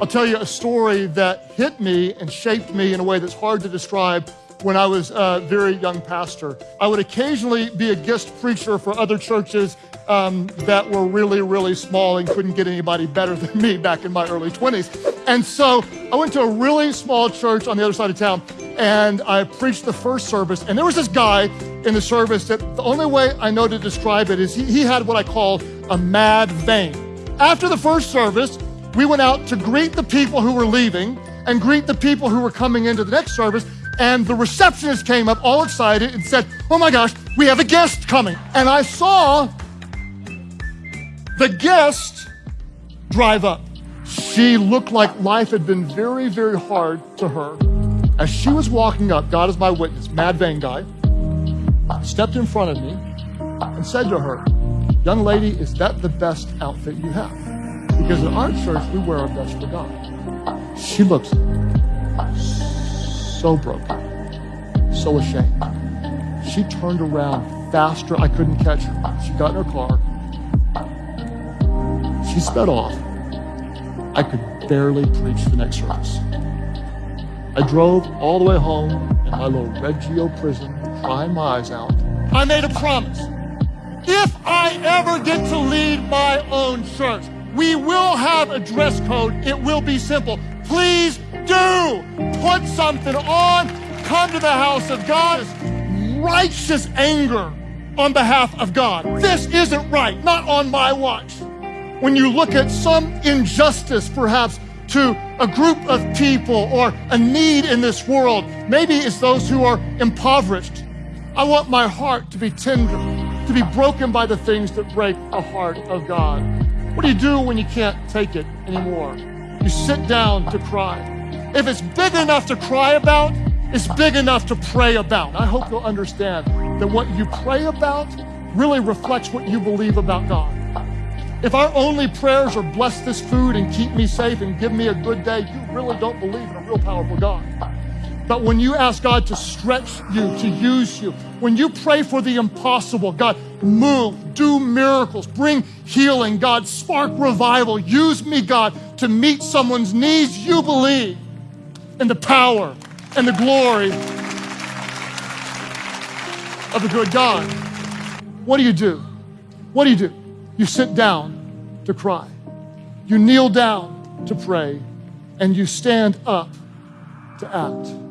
I'll tell you a story that hit me and shaped me in a way that's hard to describe when I was a very young pastor. I would occasionally be a guest preacher for other churches um, that were really, really small and couldn't get anybody better than me back in my early 20s. And so I went to a really small church on the other side of town and I preached the first service. And there was this guy in the service that the only way I know to describe it is he, he had what I call a mad vein. After the first service, we went out to greet the people who were leaving and greet the people who were coming into the next service. And the receptionist came up all excited and said, Oh my gosh, we have a guest coming. And I saw the guest drive up. She looked like life had been very, very hard to her. As she was walking up, God is my witness, Mad Vein guy, stepped in front of me and said to her, Young lady, is that the best outfit you have? Because in our church, we wear our best for God. She looks so broken, so ashamed. She turned around faster. I couldn't catch her. She got in her car. She sped off. I could barely preach the next service. I drove all the way home in my little Reggio prison, crying my eyes out. I made a promise. If I ever get to lead my own church, we will have a dress code. It will be simple. Please do put something on. Come to the house of God. Righteous anger on behalf of God. This isn't right, not on my watch. When you look at some injustice, perhaps to a group of people or a need in this world, maybe it's those who are impoverished. I want my heart to be tender, to be broken by the things that break the heart of God. What do you do when you can't take it anymore? You sit down to cry. If it's big enough to cry about, it's big enough to pray about. I hope you'll understand that what you pray about really reflects what you believe about God. If our only prayers are bless this food and keep me safe and give me a good day, you really don't believe in a real powerful God. But when you ask God to stretch you, to use you, when you pray for the impossible, God, move, do miracles, bring healing, God, spark revival, use me, God, to meet someone's needs, you believe in the power and the glory of the good God. What do you do? What do you do? You sit down to cry. You kneel down to pray. And you stand up to act.